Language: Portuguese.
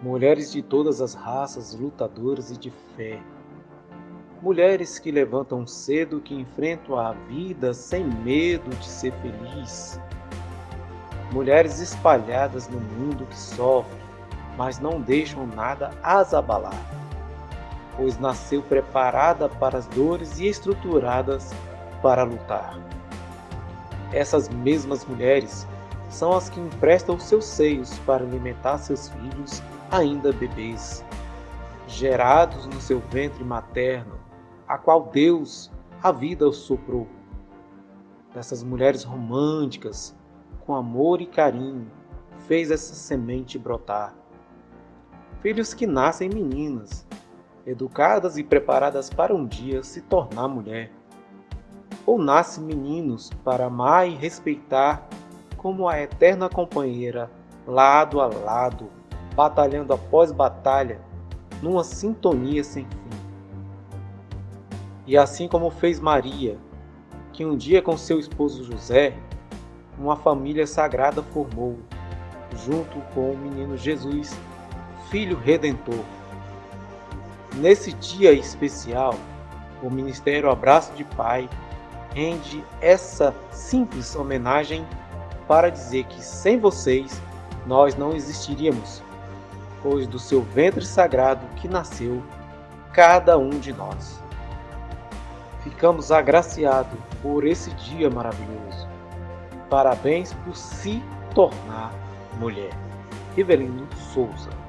mulheres de todas as raças, lutadoras e de fé. Mulheres que levantam cedo, que enfrentam a vida sem medo de ser feliz. Mulheres espalhadas no mundo que sofrem, mas não deixam nada as abalar, pois nasceu preparada para as dores e estruturadas para lutar. Essas mesmas mulheres são as que emprestam os seus seios para alimentar seus filhos ainda bebês, gerados no seu ventre materno, a qual Deus a vida soprou. Dessas mulheres românticas, com amor e carinho, fez essa semente brotar. Filhos que nascem meninas, educadas e preparadas para um dia se tornar mulher. Ou nascem meninos para amar e respeitar como a eterna companheira, lado a lado, batalhando após batalha, numa sintonia sem fim. E assim como fez Maria, que um dia com seu esposo José, uma família sagrada formou, junto com o menino Jesus, Filho Redentor. Nesse dia especial, o Ministério Abraço de Pai rende essa simples homenagem para dizer que sem vocês nós não existiríamos pois do seu ventre sagrado que nasceu cada um de nós. Ficamos agraciados por esse dia maravilhoso. Parabéns por se tornar mulher. Rivelino Souza